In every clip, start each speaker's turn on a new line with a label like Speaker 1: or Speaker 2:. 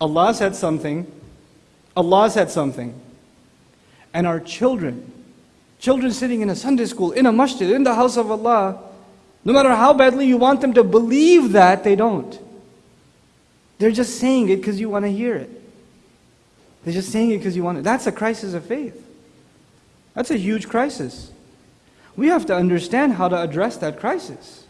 Speaker 1: Allah said something, Allah said something, and our children, children sitting in a Sunday school, in a masjid, in the house of Allah, no matter how badly you want them to believe that, they don't. They're just saying it because you want to hear it. They're just saying it because you want it. That's a crisis of faith. That's a huge crisis. We have to understand how to address that crisis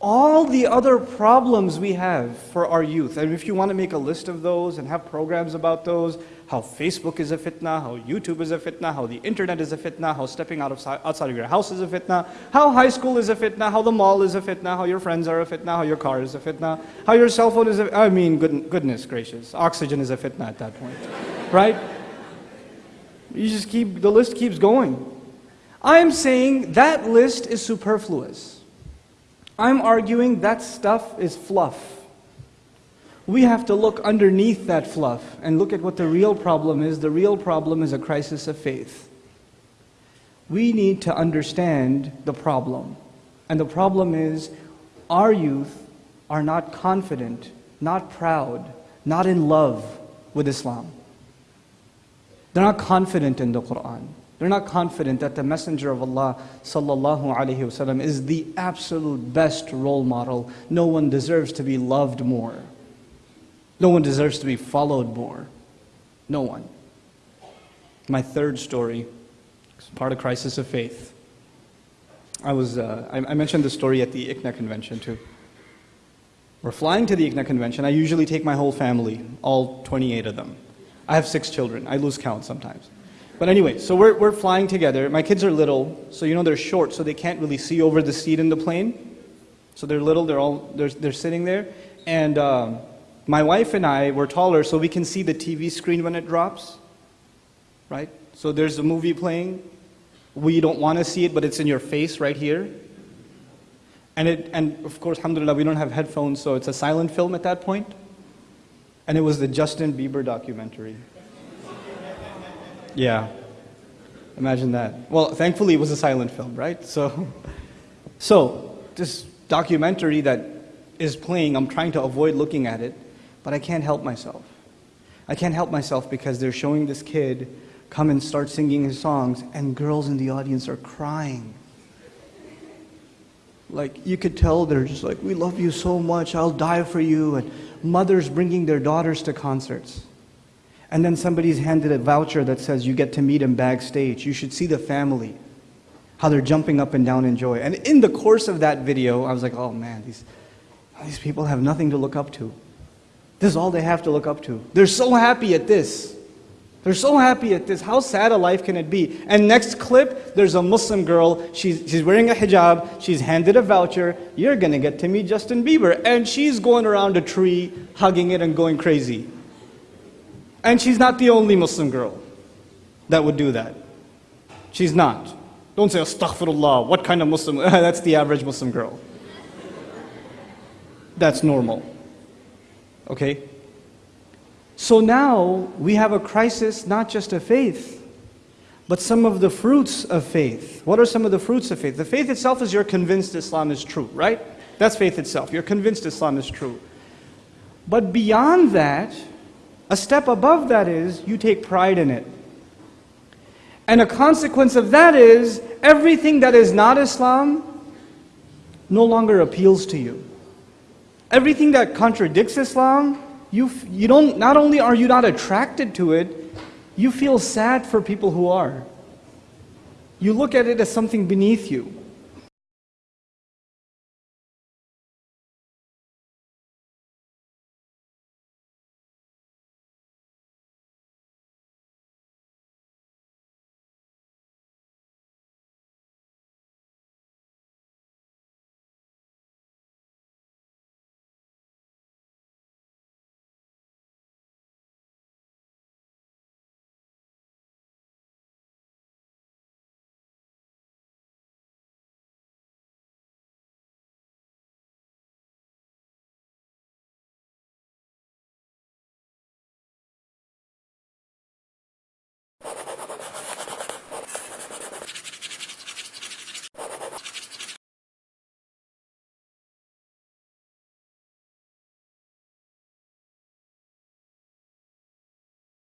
Speaker 1: all the other problems we have for our youth, and if you want to make a list of those and have programs about those, how Facebook is a fitna, how YouTube is a fitna, how the internet is a fitna, how stepping out of, outside of your house is a fitna, how high school is a fitna, how the mall is a fitna, how your friends are a fitna, how your car is a fitna, how your cell phone is a, I mean, good, goodness gracious, oxygen is a fitna at that point, right? You just keep, the list keeps going. I am saying that list is superfluous. I'm arguing that stuff is fluff. We have to look underneath that fluff and look at what the real problem is. The real problem is a crisis of faith. We need to understand the problem. And the problem is our youth are not confident, not proud, not in love with Islam. They're not confident in the Quran. They're not confident that the Messenger of Allah wasallam is the absolute best role model. No one deserves to be loved more. No one deserves to be followed more. No one. My third story is part of crisis of faith. I was uh, I, I mentioned the story at the ICNA convention too. We're flying to the ICNA convention. I usually take my whole family, all 28 of them. I have six children. I lose count sometimes. But anyway, so we're, we're flying together. My kids are little, so you know they're short, so they can't really see over the seat in the plane. So they're little, they're all, they're, they're sitting there. And um, my wife and I were taller, so we can see the TV screen when it drops, right? So there's a movie playing. We don't want to see it, but it's in your face right here. And, it, and of course, alhamdulillah, we don't have headphones, so it's a silent film at that point. And it was the Justin Bieber documentary. Yeah. Imagine that. Well, thankfully it was a silent film, right? So, so this documentary that is playing, I'm trying to avoid looking at it, but I can't help myself. I can't help myself because they're showing this kid come and start singing his songs, and girls in the audience are crying. Like, you could tell they're just like, We love you so much, I'll die for you. And mothers bringing their daughters to concerts. And then somebody's handed a voucher that says you get to meet him backstage. You should see the family, how they're jumping up and down in joy. And in the course of that video, I was like, oh man, these, these people have nothing to look up to. This is all they have to look up to. They're so happy at this. They're so happy at this. How sad a life can it be? And next clip, there's a Muslim girl. She's, she's wearing a hijab. She's handed a voucher. You're going to get to meet Justin Bieber. And she's going around a tree, hugging it and going crazy. And she's not the only Muslim girl that would do that. She's not. Don't say, astaghfirullah, what kind of Muslim? That's the average Muslim girl. That's normal. Okay? So now we have a crisis not just of faith, but some of the fruits of faith. What are some of the fruits of faith? The faith itself is you're convinced Islam is true, right? That's faith itself. You're convinced Islam is true. But beyond that, a step above that is you take pride in it. And a consequence of that is everything that is not Islam no longer appeals to you. Everything that contradicts Islam, you, you don't, not only are you not attracted to it, you feel sad for people who are. You look at it as something beneath you.